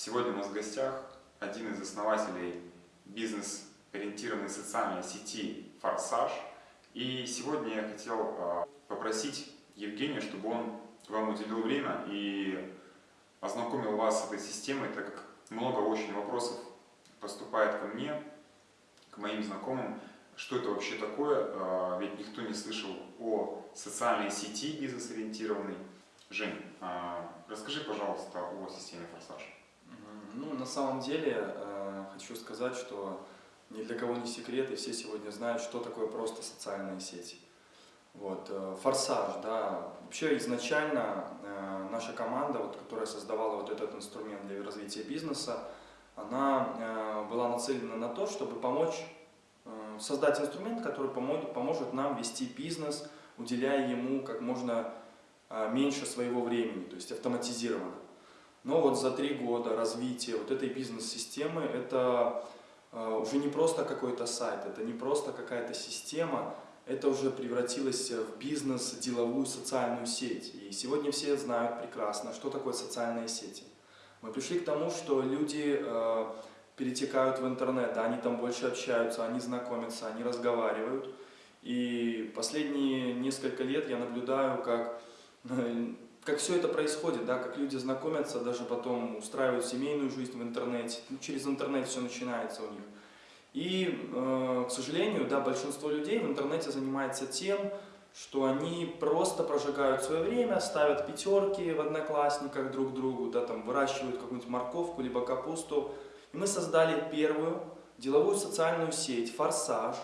Сегодня у нас в гостях один из основателей бизнес-ориентированной социальной сети «Форсаж». И сегодня я хотел а, попросить Евгения, чтобы он вам уделил время и ознакомил вас с этой системой, так как много очень вопросов поступает ко мне, к моим знакомым, что это вообще такое, а, ведь никто не слышал о социальной сети бизнес-ориентированной. Жень, а, расскажи, пожалуйста, о системе «Форсаж». Ну, на самом деле, э, хочу сказать, что ни для кого не секрет, и все сегодня знают, что такое просто социальные сети. Вот, э, форсаж, да, вообще изначально э, наша команда, вот, которая создавала вот этот инструмент для развития бизнеса, она э, была нацелена на то, чтобы помочь э, создать инструмент, который поможет, поможет нам вести бизнес, уделяя ему как можно э, меньше своего времени, то есть автоматизированно. Но вот за три года развития вот этой бизнес-системы это э, уже не просто какой-то сайт, это не просто какая-то система, это уже превратилось в бизнес, деловую социальную сеть. И сегодня все знают прекрасно, что такое социальные сети. Мы пришли к тому, что люди э, перетекают в интернет, они там больше общаются, они знакомятся, они разговаривают. И последние несколько лет я наблюдаю, как как все это происходит, да, как люди знакомятся, даже потом устраивают семейную жизнь в интернете, ну, через интернет все начинается у них. И, э, к сожалению, да, большинство людей в интернете занимается тем, что они просто прожигают свое время, ставят пятерки в одноклассниках друг другу, да, там, выращивают какую-нибудь морковку, либо капусту. И мы создали первую деловую социальную сеть «Форсаж»,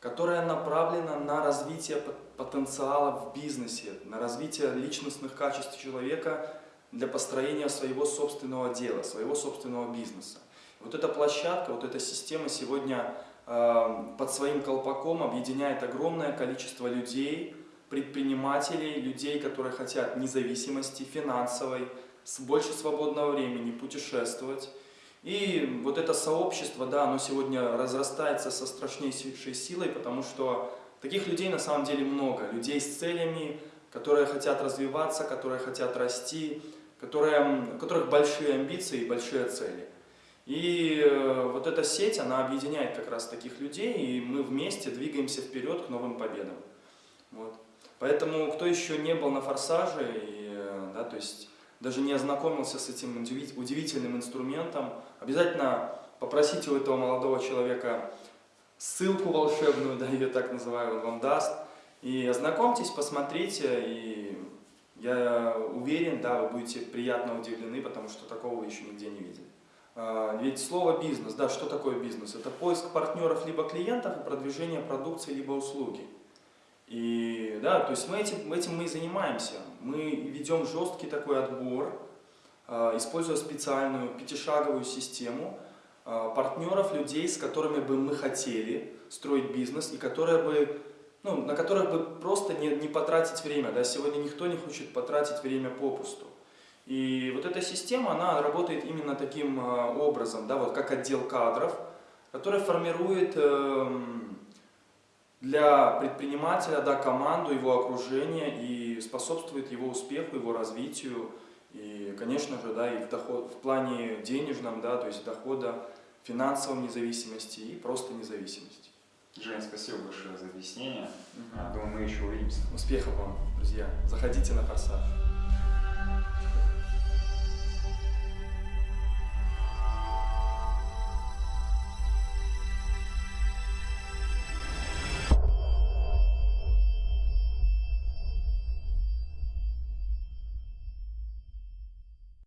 которая направлена на развитие потенциала в бизнесе, на развитие личностных качеств человека для построения своего собственного дела, своего собственного бизнеса. Вот эта площадка, вот эта система сегодня э, под своим колпаком объединяет огромное количество людей, предпринимателей, людей, которые хотят независимости финансовой, больше свободного времени путешествовать. И вот это сообщество, да, оно сегодня разрастается со страшнейшей силой, потому что Таких людей на самом деле много, людей с целями, которые хотят развиваться, которые хотят расти, которые, у которых большие амбиции и большие цели. И э, вот эта сеть, она объединяет как раз таких людей, и мы вместе двигаемся вперед к новым победам. Вот. Поэтому, кто еще не был на «Форсаже», и, э, да, то есть даже не ознакомился с этим удивительным инструментом, обязательно попросите у этого молодого человека ссылку волшебную, да, ее так называю, он вам даст. И ознакомьтесь, посмотрите, и я уверен, да, вы будете приятно удивлены, потому что такого еще нигде не видели. А, ведь слово бизнес, да, что такое бизнес? Это поиск партнеров либо клиентов и продвижение продукции либо услуги. И да, то есть мы этим, этим мы и занимаемся. Мы ведем жесткий такой отбор, а, используя специальную пятишаговую систему, Э, партнеров, людей, с которыми бы мы хотели строить бизнес и которые бы, ну, на которых бы просто не, не потратить время. Да? Сегодня никто не хочет потратить время попусту. И вот эта система, она работает именно таким э, образом, да, вот как отдел кадров, который формирует э, для предпринимателя да, команду, его окружение и способствует его успеху, его развитию, и, конечно же, да, и в, доход, в плане денежном, да, то есть дохода, финансовом независимости и просто независимости. Жень, спасибо большое за объяснение. Угу. Думаю, мы еще увидимся. Успехов вам, друзья. Заходите на форсаж.